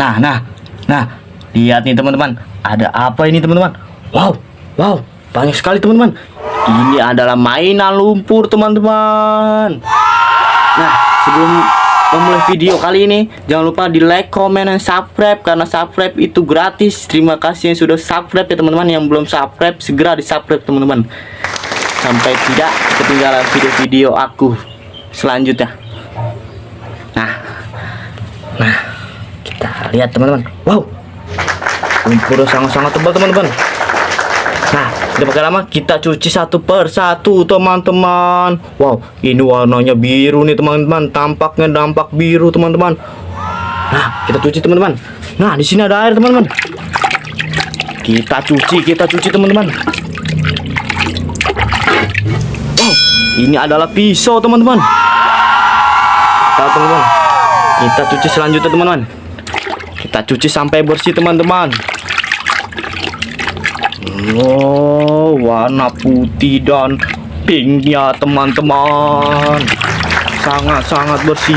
Nah, nah, nah, lihat nih teman-teman, ada apa ini teman-teman? Wow, wow, banyak sekali teman-teman. Ini adalah mainan lumpur teman-teman. Nah, sebelum memulai video kali ini, jangan lupa di like, comment, dan subscribe karena subscribe itu gratis. Terima kasih yang sudah subscribe ya teman-teman. Yang belum subscribe segera di subscribe teman-teman. Sampai tidak ketinggalan video-video aku selanjutnya. Nah, nah, lihat teman-teman. Wow, lumpur sangat-sangat tebal teman-teman. Nah, tidak pakai lama kita cuci satu per satu teman-teman. Wow, ini warnanya biru nih teman-teman. Tampaknya dampak biru teman-teman. Nah, kita cuci teman-teman. Nah, di sini ada air teman-teman. Kita cuci, kita cuci teman-teman. Wow, ini adalah pisau teman-teman. Kita cuci selanjutnya teman-teman. Kita cuci sampai bersih teman-teman. Oh, warna putih dan pinknya teman-teman. Sangat-sangat bersih.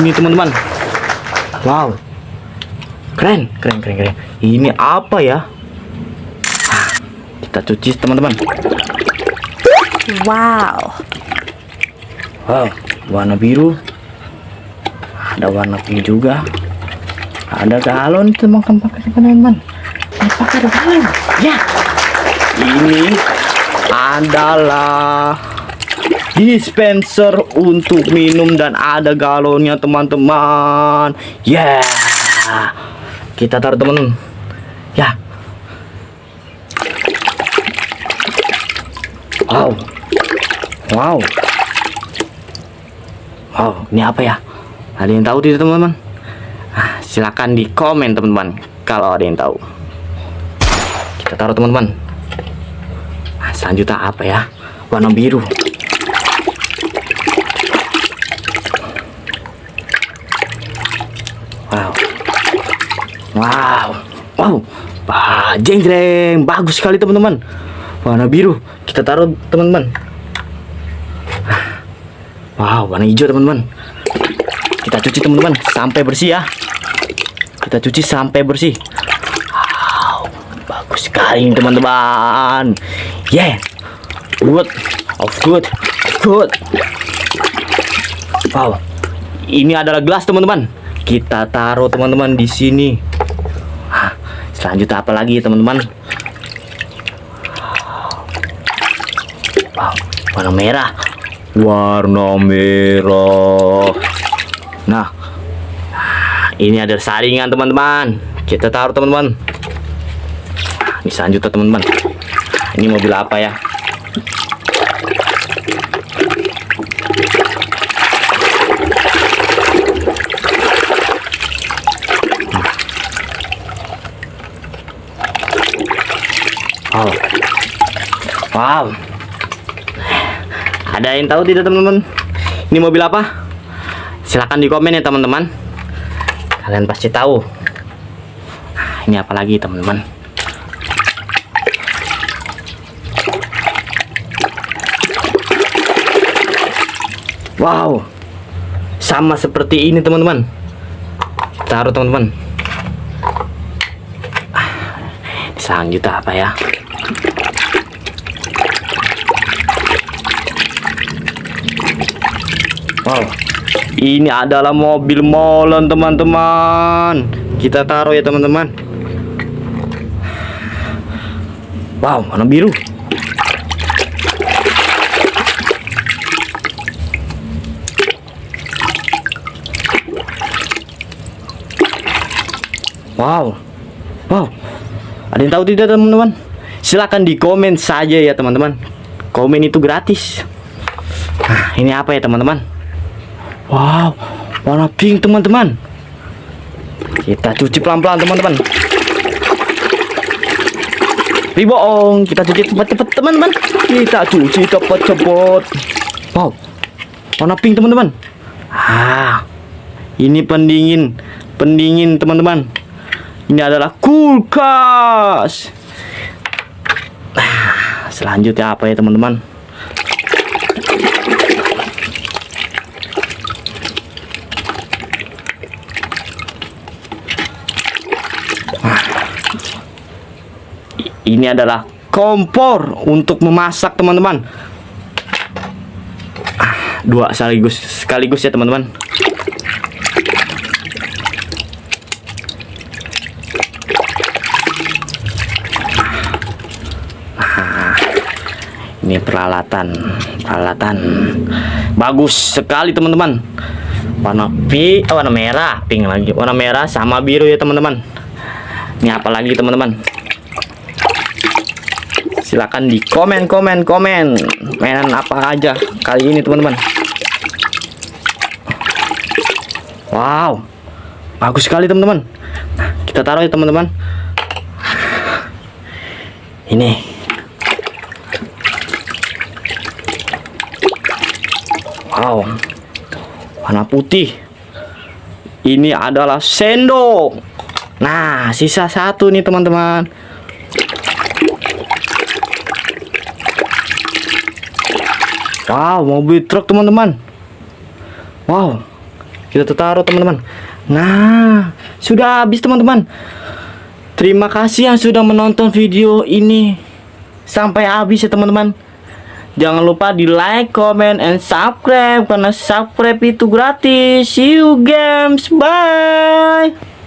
Ini teman-teman. Wow. Keren, keren, keren, keren. Ini apa ya? Kita cuci teman-teman. Wow. Wow, warna biru. Ada warna pink juga. Ada galon teman-teman, teman-teman. Apakah ada galon? Ya. Ini adalah dispenser untuk minum dan ada galonnya teman-teman. Yeah. Kita taruh teman. Ya. Wow. Wow. Wow, ini apa ya? Ada yang tahu tidak teman-teman? Ah, silakan di komen teman-teman kalau ada yang tahu. Kita taruh teman-teman. Nah, selanjutnya apa ya? Warna biru. Wow. Wow. Wow. Bah, jeng jeng. Bagus sekali teman-teman. Warna biru. Kita taruh teman-teman. Wow, warna hijau teman-teman. Kita cuci teman-teman sampai bersih ya. Kita cuci sampai bersih. Wow, bagus sekali teman-teman. Yeah, good, of good, of good. Wow, ini adalah gelas teman-teman. Kita taruh teman-teman di sini. Hah, Selanjutnya apa lagi teman-teman? Wow, warna merah warna merah nah ini ada saringan teman-teman kita taruh teman-teman ini selanjutnya teman-teman ini mobil apa ya wow wow ada yang tahu tidak teman-teman? Ini mobil apa? Silahkan di komen ya teman-teman. Kalian pasti tahu. Nah, ini apa lagi teman-teman? Wow, sama seperti ini teman-teman. Taruh teman-teman. Ah, Selanjutnya apa ya? Wow, ini adalah mobil molen teman-teman. Kita taruh ya teman-teman. Wow, warna biru. Wow, wow. Ada yang tahu tidak teman-teman? Silahkan di komen saja ya teman-teman. Komen itu gratis. Nah, ini apa ya teman-teman? Wow, warna pink teman-teman. Kita cuci pelan-pelan teman-teman. Riboong, kita cuci cepat-cepat teman-teman. Kita cuci cepat-cepat. Wow, warna pink teman-teman. Ah, ini pendingin, pendingin teman-teman. Ini adalah kulkas. Ah, selanjutnya apa ya teman-teman? Ini adalah kompor untuk memasak teman-teman. Ah, dua sekaligus sekaligus ya teman-teman. Ah, ini peralatan peralatan. Bagus sekali teman-teman. Warna pi oh, warna merah pink lagi. Warna merah sama biru ya teman-teman. Ini apa lagi teman-teman silakan di komen komen komen. Mainan apa aja kali ini teman-teman? Wow bagus sekali teman-teman. Nah, kita taruh ya teman-teman. Ini. Wow warna putih. Ini adalah sendok. Nah sisa satu nih teman-teman Wow, mobil truk teman-teman. Wow, kita taruh teman-teman. Nah, sudah habis teman-teman. Terima kasih yang sudah menonton video ini sampai habis ya teman-teman. Jangan lupa di like, comment, and subscribe karena subscribe itu gratis. See you games, bye.